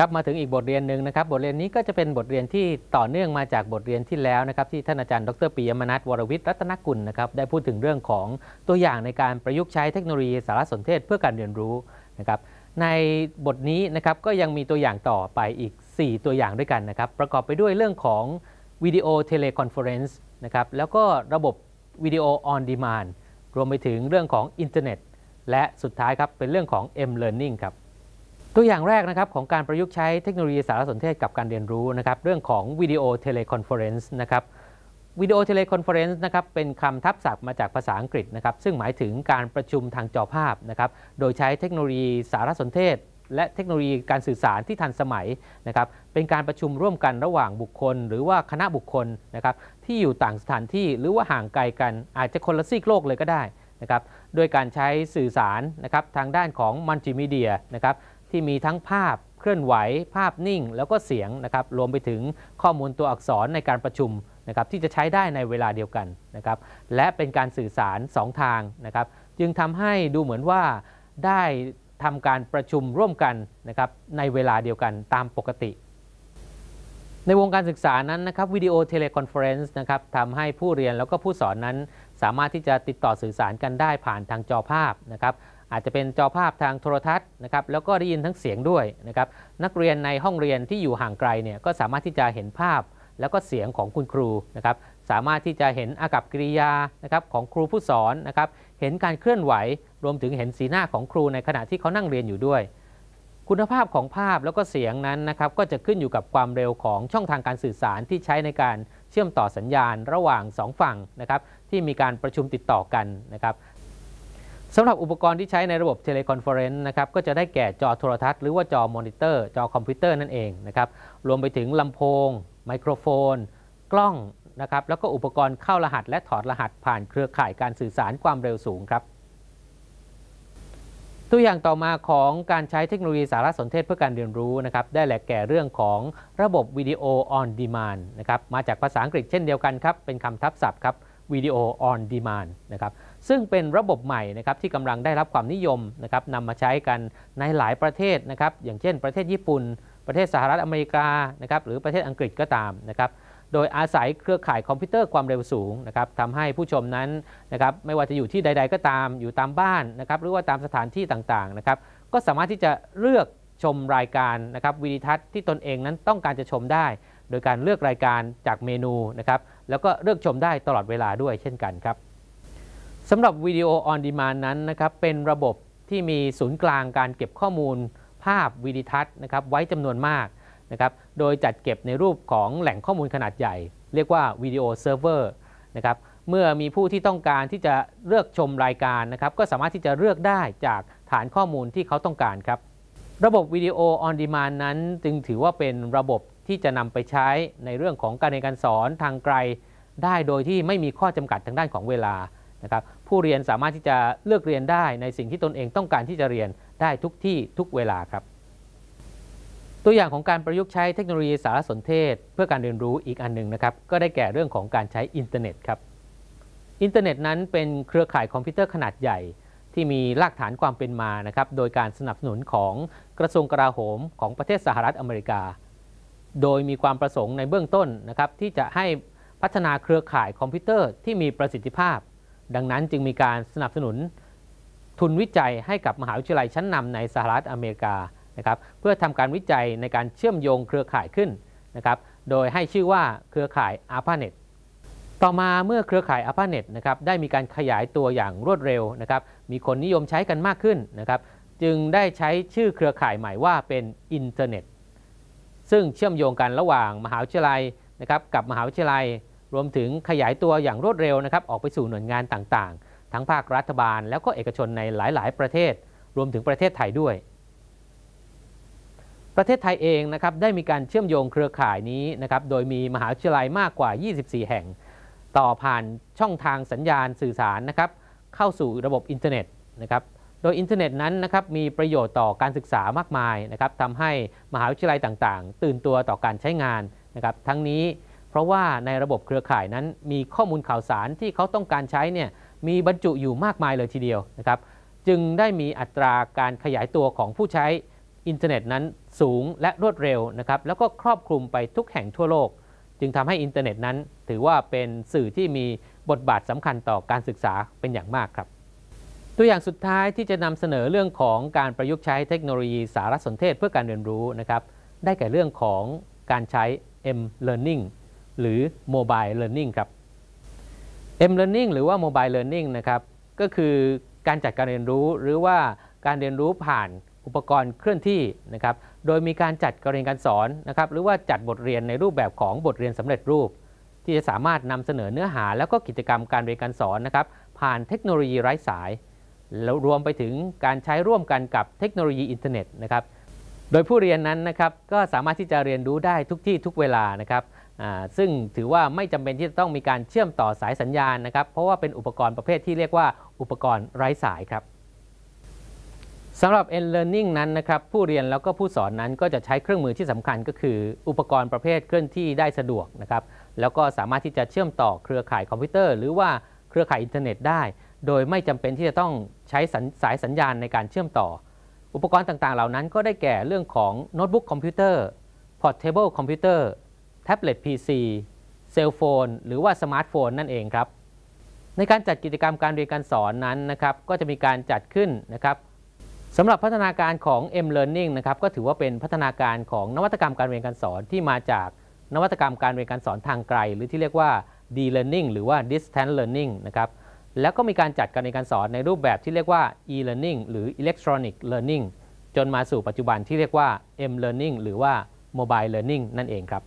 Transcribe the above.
ครับมาถึงอีกบทเรียนหนึ่งนะครับบทเรียนนี้ก็จะเป็นบทเรียนที่ต่อเนื่องมาจากบทเรียนที่แล้วนะครับที่ท่านอาจารย์ดรปิยมนัทวรวิทย์รัตนกุลนะครับได้พูดถึงเรื่องของตัวอย่างในการประยุกต์ใช้เทคโนโลยีสารสนเทศเพื่อการเรียนรู้นะครับในบทนี้นะครับก็ยังมีตัวอย่างต่อไปอีก 4 ตัวอย่างด้วยกันนะครับประกอบไปด้วยเรื่องของ video teleconference นะครับแล้วก็ระบบ video on demand รวมไปถึงเรื่องของอินเทอร์เน็ตและสุดท้ายครับเป็นเรื่องของ M-Learning ครับ ตัวอย่างแรกนะครับของการประยุกต์ใช้เทคโนโลยีสารสนเทศกับการเรียนรู้นะครับเรื่องของ video teleconference นะครับ video teleconference นะครับเป็นคำทับศัพท์มาจากภาษาอังกฤษนะครับซึ่งหมายถึงการประชุมทางจอภาพนะครับโดยใช้เทคโนโลยีสารสนเทศ และเทคโนโลยีการสื่อสารที่ทันสมัยนะครับเป็นการประชุมร่วมกันระหว่างบุคคล หรือว่าคณะบุคคลนะครับที่อยู่ต่างสถานที่หรือว่าห่างไกลกันอาจจะคนละซีกโลกเลยก็ได้นะครับโดยการใช้สื่อสารนะครับทางด้านของมัลติมีเดียนะครับ ที่มีทั้งภาพเคลื่อนไหว ภาพนิ่ง แล้วก็เสียงนะครับรวมไปถึงข้อมูลตัวอักษรในการประชุมนะครับที่จะใช้ได้ในเวลาเดียวกันนะครับและเป็นการสื่อสาร 2 ทางนะครับจึงทำให้ดูเหมือนว่าได้ทำการประชุมร่วมกันนะครับในเวลาเดียวกันตามปกติ ในวงการศึกษานั้นนะครับ video teleconference นะครับทำให้ผู้เรียนแล้วก็ผู้สอนนั้น สามารถที่จะติดต่อสื่อสารกันได้ผ่านทางจอภาพนะครับ อาจจะเป็นจอภาพทางโทรทัศน์นะครับแล้วก็ได้ยินทั้งเสียงด้วยนะครับนักเรียนในห้องเรียนที่อยู่ห่างไกลเนี่ยก็สามารถที่จะเห็นภาพแล้วก็เสียงของคุณครูนะครับสามารถที่จะเห็นอากัปกิริยานะครับของครูผู้สอนนะครับเห็นการเคลื่อนไหว รวมถึงเห็นสีหน้าของครูในขณะที่เขานั่งเรียนอยู่ด้วย คุณภาพของภาพแล้วก็เสียงนั้นนะครับก็จะขึ้นอยู่กับความเร็วของช่องทางการสื่อสารที่ใช้ในการเชื่อมต่อสัญญาณระหว่าง 2 ฝั่งนะครับที่มีการประชุมติดต่อกันนะครับ สำหรับอุปกรณ์ที่ใช้ในระบบ teleconference นะครับก็จะได้แก่จอโทรทัศน์หรือว่าจอมอนิเตอร์จอคอมพิวเตอร์นั่นเองนะครับรวมไปถึงลำโพง ไมโครโฟน กล้องนะครับแล้วก็อุปกรณ์เข้ารหัสและถอดรหัสผ่านเครือข่ายการสื่อสารความเร็วสูงครับตัวอย่างต่อมาของการใช้เทคโนโลยีสารสนเทศเพื่อการเรียนรู้นะครับได้แหละแก่เรื่องของระบบ video on demand นะครับมาจากภาษาอังกฤษเช่นเดียวกันครับเป็นคำทับศัพท์ครับ video on demand นะครับ ซึ่งเป็นระบบใหม่นะครับที่กำลังได้รับความนิยมนะครับนำมาใช้กันในหลายประเทศนะครับอย่างเช่น ประเทศญี่ปุ่น ประเทศสหรัฐอเมริกานะครับหรือประเทศอังกฤษก็ตามนะครับโดยอาศัยเครือข่ายคอมพิวเตอร์ความเร็วสูงนะครับทำให้ผู้ชมนั้นนะครับไม่ว่าจะอยู่ที่ใด ๆ ก็ตาม อยู่ตามบ้านนะครับหรือว่าตามสถานที่ต่างๆนะครับก็สามารถที่จะเลือกชมรายการนะครับวิดีทัศน์ที่ตนเองนั้นต้องการจะชมได้ โดยการเลือกรายการจากเมนูนะครับแล้วก็เลือกชมได้ตลอดเวลาด้วยเช่นกันครับ สำหรับวิดีโอออนดีมานนั้นนะครับเป็นระบบที่มีศูนย์กลางการเก็บข้อมูล ภาพวิดีทัศน์นะครับไว้จำนวนมากนะครับโดยจัดเก็บในรูปของแหล่งข้อมูลขนาดใหญ่ เรียกว่า video server นะครับเมื่อมีผู้ที่ต้องการที่จะเลือกชมรายการนะครับก็สามารถที่จะเลือกได้จากฐานข้อมูลที่เขาต้องการครับระบบ video on demand นั้นจึงถือว่าเป็นระบบที่จะนำไปใช้ในเรื่องของการเรียนการสอนทางไกล ได้โดยที่ไม่มีข้อจำกัดทางด้านของเวลา นะครับผู้เรียนสามารถที่จะเลือกเรียนได้ในสิ่งที่ตนเองต้องการที่จะเรียนได้ทุกที่ทุกเวลาครับ ตัวอย่างของการประยุกต์ใช้เทคโนโลยีสารสนเทศ เพื่อการเรียนรู้อีกอันหนึ่งนะครับก็ได้แก่เรื่องของการใช้อินเทอร์เน็ตครับอินเทอร์เน็ตนั้นเป็นเครือข่ายคอมพิวเตอร์ขนาดใหญ่ที่มีรากฐานความเป็นมานะครับโดยการสนับสนุนของกระทรวงกลาโหมของประเทศสหรัฐอเมริกา โดยมีความประสงค์ในเบื้องต้นนะครับที่จะให้พัฒนาเครือข่ายคอมพิวเตอร์ที่มีประสิทธิภาพ ดังนั้นจึงมีการสนับสนุนทุนวิจัยให้กับมหาวิทยาลัยชั้นนำในสหรัฐอเมริกานะครับเพื่อทำการวิจัยในการเชื่อมโยงเครือข่ายขึ้นนะครับโดยให้ชื่อว่าเครือข่าย ARPANET ต่อมาเมื่อเครือข่าย ARPANET นะครับได้มีการขยายตัวอย่างรวดเร็วนะครับมีคนนิยมใช้กันมากขึ้นนะครับจึงได้ใช้ชื่อเครือข่ายใหม่ว่าเป็นอินเทอร์เน็ตซึ่งเชื่อมโยงกันระหว่างมหาวิทยาลัยนะครับกับมหาวิทยาลัย รวมถึงขยายตัวอย่างรวดเร็วนะครับออกไปสู่หน่วยงานต่างๆ ทั้งภาครัฐบาล แล้วก็เอกชนในหลาย ๆ ประเทศ รวมถึงประเทศไทยด้วย ประเทศไทยเองนะครับได้มีการเชื่อมโยงเครือข่ายนี้นะครับโดยมีมหาวิทยาลัยมากกว่า 24 แห่ง ต่อผ่านช่องทางสัญญาณสื่อสารนะครับเข้าสู่ระบบอินเทอร์เน็ตนะครับโดยอินเทอร์เน็ตนั้นนะครับมีประโยชน์ต่อการศึกษามากมายนะครับทำให้มหาวิทยาลัยต่างๆ ตื่นตัวต่อการใช้งานนะครับทั้งนี้ เพราะว่าในระบบเครือข่ายนั้นมีข้อมูลข่าวสารที่เขาต้องการใช้เนี่ยมีบรรจุอยู่มากมายเลยทีเดียวนะครับจึงได้มีอัตราการขยายตัวของผู้ใช้อินเทอร์เน็ตนั้นสูงและรวดเร็วนะครับแล้วก็ครอบคลุมไปทุกแห่งทั่วโลก จึงทำให้อินเทอร์เน็ตนั้น ถือว่าเป็นสื่อที่มีบทบาทสำคัญต่อการศึกษาเป็นอย่างมากครับ ตัวอย่างสุดท้ายที่จะนำเสนอเรื่องของการประยุกต์ใช้เทคโนโลยีสารสนเทศเพื่อการเรียนรู้นะครับได้แก่เรื่องของการใช้ M-Learning หรือ Mobile Learning ครับ M-Learning หรือว่า Mobile Learning นะครับก็คือการจัดการเรียนรู้หรือว่าการเรียนรู้ผ่านอุปกรณ์เคลื่อนที่นะครับโดยมีการจัดการเรียนการสอนนะครับหรือว่าจัดบทเรียนในรูปแบบของบทเรียนสำเร็จรูป ที่จะสามารถนำเสนอเนื้อหา แล้วก็กิจกรรมการเรียนการสอนนะครับผ่านเทคโนโลยีไร้สาย แล้วรวมไปถึงการใช้ร่วมกันกับเทคโนโลยีอินเทอร์เน็ตนะครับโดยผู้เรียนนั้นนะครับก็สามารถที่จะเรียนรู้ได้ทุกที่ทุกเวลานะครับ ซึ่งถือว่าไม่จำเป็นที่จะต้องมีการเชื่อมต่อสายสัญญาณนะครับ เพราะว่าเป็นอุปกรณ์ประเภทที่เรียกว่าอุปกรณ์ไร้สายครับสำหรับ e-learning นั้นนะครับผู้เรียนแล้วก็ผู้สอนนั้นก็จะใช้เครื่องมือที่สำคัญก็คือ อุปกรณ์ประเภทเคลื่อนที่ได้สะดวกนะครับแล้วก็สามารถที่จะเชื่อมต่อเครือข่ายคอมพิวเตอร์ หรือว่าเครือข่ายอินเทอร์เน็ตได้ โดยไม่จำเป็นที่จะต้องใช้สายสัญญาณในการเชื่อมต่อ อุปกรณ์ต่างๆ เหล่านั้นก็ได้แก่เรื่องของโน้ตบุ๊กคอมพิวเตอร์ Portable คอมพิวเตอร์ Tablet PC Cell Phone หรือว่าสมาร์ทโฟนนั่นเองครับ ในการจัดกิจกรรมการเรียนการสอนนั้นนะครับ ก็จะมีการจัดขึ้นนะครับสำหรับพัฒนาการของ M-Learning นะครับ ก็ถือว่าเป็นพัฒนาการของนวัตกรรมการเรียนการสอนที่มาจากนวัตกรรมการเรียนการสอนทางไกล หรือที่เรียกว่า D-Learning หรือว่า Distance Learning นะครับแล้วก็มีการจัดการเรียนการสอนในรูปแบบที่เรียกว่า e-learning หรือ electronic learning จนมาสู่ปัจจุบันที่เรียกว่า m-learning หรือว่า mobile learning นั่นเองครับ